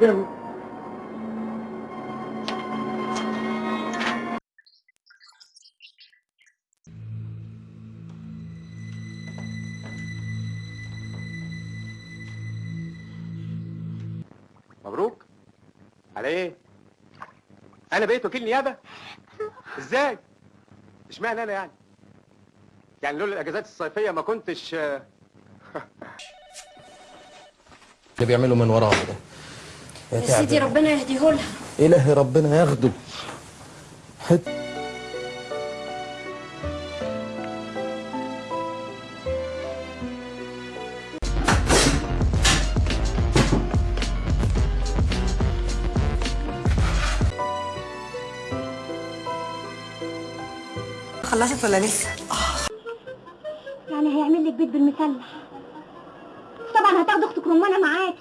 them مبروك. على إيه؟ أنا بقيت وكيل نيابة؟ إزاي؟ إشمعنى أنا يعني؟ يعني لولا الإجازات الصيفية ما كنتش آه، اللي بيعملوا من وراها ده يا سيدي ربنا يهديهولها. إلهي ربنا ياخده. حت خلصت ولا لسه؟ يعني هيعمل لك بيت بالمسلح طبعا هتاخد أختك رمانة معاكي